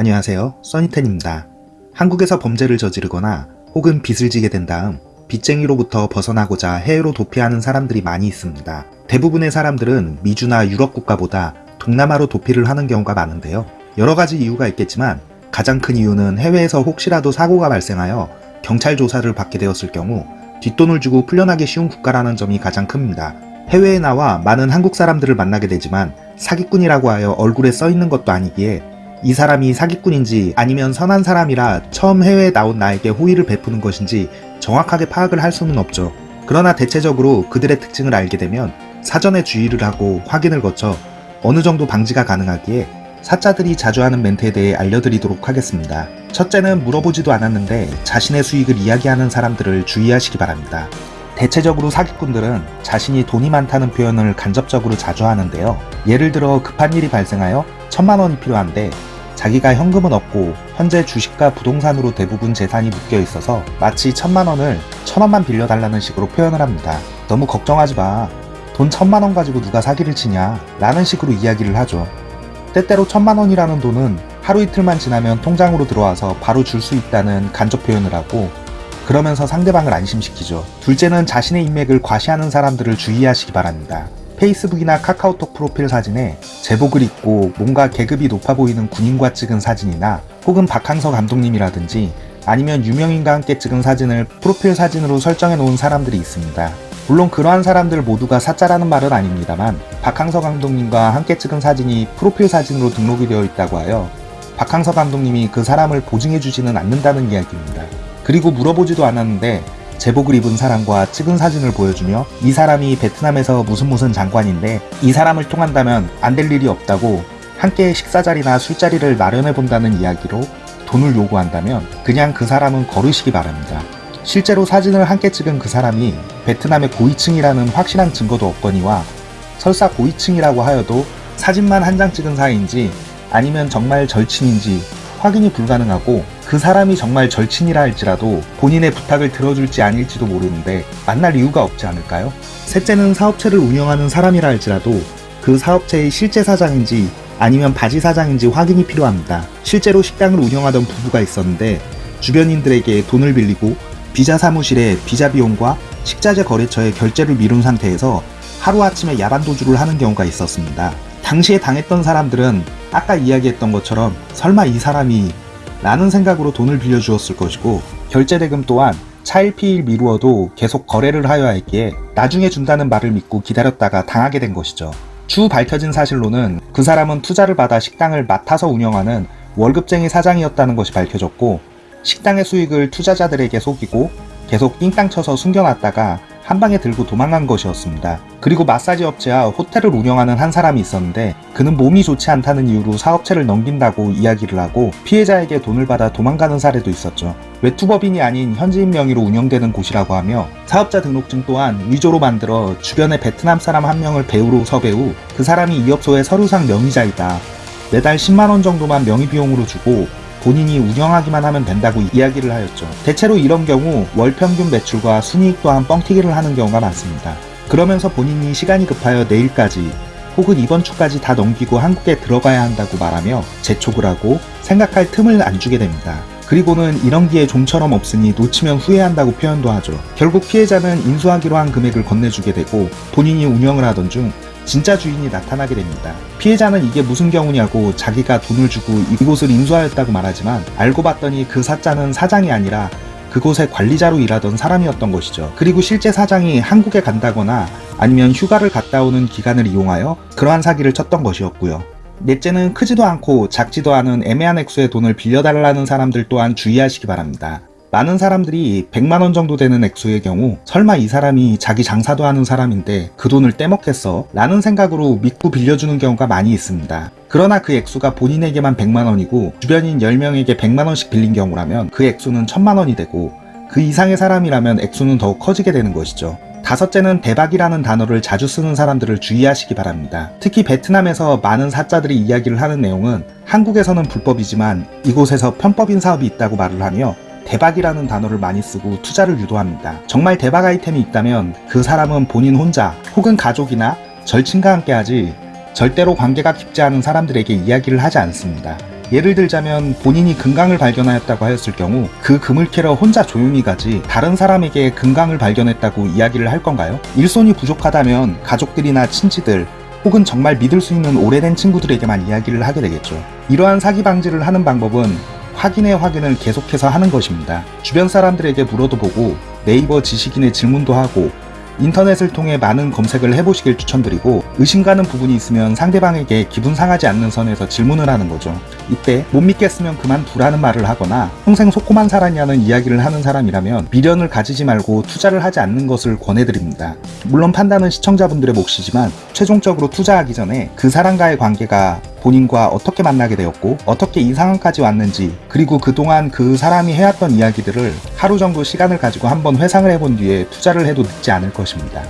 안녕하세요 써니텐입니다. 한국에서 범죄를 저지르거나 혹은 빚을 지게 된 다음 빚쟁이로부터 벗어나고자 해외로 도피하는 사람들이 많이 있습니다. 대부분의 사람들은 미주나 유럽 국가보다 동남아로 도피를 하는 경우가 많은데요. 여러가지 이유가 있겠지만 가장 큰 이유는 해외에서 혹시라도 사고가 발생하여 경찰 조사를 받게 되었을 경우 뒷돈을 주고 풀려나기 쉬운 국가라는 점이 가장 큽니다. 해외에 나와 많은 한국 사람들을 만나게 되지만 사기꾼이라고 하여 얼굴에 써있는 것도 아니기에 이 사람이 사기꾼인지 아니면 선한 사람이라 처음 해외에 나온 나에게 호의를 베푸는 것인지 정확하게 파악을 할 수는 없죠. 그러나 대체적으로 그들의 특징을 알게 되면 사전에 주의를 하고 확인을 거쳐 어느 정도 방지가 가능하기에 사자들이 자주 하는 멘트에 대해 알려드리도록 하겠습니다. 첫째는 물어보지도 않았는데 자신의 수익을 이야기하는 사람들을 주의하시기 바랍니다. 대체적으로 사기꾼들은 자신이 돈이 많다는 표현을 간접적으로 자주 하는데요. 예를 들어 급한 일이 발생하여 천만 원이 필요한데 자기가 현금은 없고 현재 주식과 부동산으로 대부분 재산이 묶여 있어서 마치 천만 원을 천 원만 빌려달라는 식으로 표현을 합니다. 너무 걱정하지 마. 돈 천만 원 가지고 누가 사기를 치냐 라는 식으로 이야기를 하죠. 때때로 천만 원이라는 돈은 하루 이틀만 지나면 통장으로 들어와서 바로 줄 수 있다는 간접 표현을 하고 그러면서 상대방을 안심시키죠. 둘째는 자신의 인맥을 과시하는 사람들을 주의하시기 바랍니다. 페이스북이나 카카오톡 프로필 사진에 제복을 입고 뭔가 계급이 높아 보이는 군인과 찍은 사진이나 혹은 박항서 감독님이라든지 아니면 유명인과 함께 찍은 사진을 프로필 사진으로 설정해 놓은 사람들이 있습니다. 물론 그러한 사람들 모두가 사짜라는 말은 아닙니다만 박항서 감독님과 함께 찍은 사진이 프로필 사진으로 등록이 되어 있다고 하여 박항서 감독님이 그 사람을 보증해 주지는 않는다는 이야기입니다. 그리고 물어보지도 않았는데 제복을 입은 사람과 찍은 사진을 보여주며 이 사람이 베트남에서 무슨 무슨 장관인데 이 사람을 통한다면 안 될 일이 없다고 함께 식사자리나 술자리를 마련해 본다는 이야기로 돈을 요구한다면 그냥 그 사람은 거르시기 바랍니다. 실제로 사진을 함께 찍은 그 사람이 베트남의 고위층이라는 확실한 증거도 없거니와 설사 고위층이라고 하여도 사진만 한 장 찍은 사이인지 아니면 정말 절친인지 확인이 불가능하고 그 사람이 정말 절친이라 할지라도 본인의 부탁을 들어줄지 아닐지도 모르는데 만날 이유가 없지 않을까요? 셋째는 사업체를 운영하는 사람이라 할지라도 그 사업체의 실제 사장인지 아니면 바지 사장인지 확인이 필요합니다. 실제로 식당을 운영하던 부부가 있었는데 주변인들에게 돈을 빌리고 비자 사무실에 비자 비용과 식자재 거래처에 결제를 미룬 상태에서 하루아침에 야반 도주를 하는 경우가 있었습니다. 당시에 당했던 사람들은 아까 이야기했던 것처럼 설마 이 사람이 라는 생각으로 돈을 빌려주었을 것이고 결제 대금 또한 차일피일 미루어도 계속 거래를 하여야 했기에 나중에 준다는 말을 믿고 기다렸다가 당하게 된 것이죠. 추후 밝혀진 사실로는 그 사람은 투자를 받아 식당을 맡아서 운영하는 월급쟁이 사장이었다는 것이 밝혀졌고 식당의 수익을 투자자들에게 속이고 계속 띵땅 쳐서 숨겨놨다가 한 방에 들고 도망간 것이었습니다. 그리고 마사지 업체와 호텔을 운영하는 한 사람이 있었는데 그는 몸이 좋지 않다는 이유로 사업체를 넘긴다고 이야기를 하고 피해자에게 돈을 받아 도망가는 사례도 있었죠. 외투법인이 아닌 현지인 명의로 운영되는 곳이라고 하며 사업자 등록증 또한 위조로 만들어 주변에 베트남 사람 한 명을 배우로 섭외 후 그 사람이 이 업소의 서류상 명의자이다. 매달 10만원 정도만 명의비용으로 주고 본인이 운영하기만 하면 된다고 이야기를 하였죠. 대체로 이런 경우 월 평균 매출과 순이익 또한 뻥튀기를 하는 경우가 많습니다. 그러면서 본인이 시간이 급하여 내일까지 혹은 이번 주까지 다 넘기고 한국에 들어가야 한다고 말하며 재촉을 하고 생각할 틈을 안 주게 됩니다. 그리고는 이런 기회 좀처럼 없으니 놓치면 후회한다고 표현도 하죠. 결국 피해자는 인수하기로 한 금액을 건네주게 되고 본인이 운영을 하던 중 진짜 주인이 나타나게 됩니다. 피해자는 이게 무슨 경우냐고 자기가 돈을 주고 이곳을 인수하였다고 말하지만 알고 봤더니 그 사자는 사장이 아니라 그곳의 관리자로 일하던 사람이었던 것이죠. 그리고 실제 사장이 한국에 간다거나 아니면 휴가를 갔다 오는 기간을 이용하여 그러한 사기를 쳤던 것이었고요. 넷째는 크지도 않고 작지도 않은 애매한 액수의 돈을 빌려달라는 사람들 또한 주의하시기 바랍니다. 많은 사람들이 100만원 정도 되는 액수의 경우 설마 이 사람이 자기 장사도 하는 사람인데 그 돈을 떼먹겠어? 라는 생각으로 믿고 빌려주는 경우가 많이 있습니다. 그러나 그 액수가 본인에게만 100만원이고 주변인 10명에게 100만원씩 빌린 경우라면 그 액수는 1000만원이 되고 그 이상의 사람이라면 액수는 더욱 커지게 되는 것이죠. 다섯째는 대박이라는 단어를 자주 쓰는 사람들을 주의하시기 바랍니다. 특히 베트남에서 많은 사자들이 이야기를 하는 내용은 한국에서는 불법이지만 이곳에서 편법인 사업이 있다고 말을 하며 대박이라는 단어를 많이 쓰고 투자를 유도합니다. 정말 대박 아이템이 있다면 그 사람은 본인 혼자 혹은 가족이나 절친과 함께 하지 절대로 관계가 깊지 않은 사람들에게 이야기를 하지 않습니다. 예를 들자면 본인이 금강을 발견하였다고 하였을 경우 그 금을 캐러 혼자 조용히 가지 다른 사람에게 금강을 발견했다고 이야기를 할 건가요? 일손이 부족하다면 가족들이나 친지들 혹은 정말 믿을 수 있는 오래된 친구들에게만 이야기를 하게 되겠죠. 이러한 사기 방지를 하는 방법은 확인의 확인을 계속해서 하는 것입니다. 주변 사람들에게 물어도 보고 네이버 지식인의 질문도 하고 인터넷을 통해 많은 검색을 해보시길 추천드리고 의심 가는 부분이 있으면 상대방에게 기분 상하지 않는 선에서 질문을 하는 거죠. 이때 못 믿겠으면 그만두라는 말을 하거나 평생 속고만 살았냐는 이야기를 하는 사람이라면 미련을 가지지 말고 투자를 하지 않는 것을 권해드립니다. 물론 판단은 시청자분들의 몫이지만 최종적으로 투자하기 전에 그 사람과의 관계가 본인과 어떻게 만나게 되었고 어떻게 이 상황까지 왔는지 그리고 그동안 그 사람이 해왔던 이야기들을 하루 정도 시간을 가지고 한번 회상을 해본 뒤에 투자를 해도 늦지 않을 것입니다.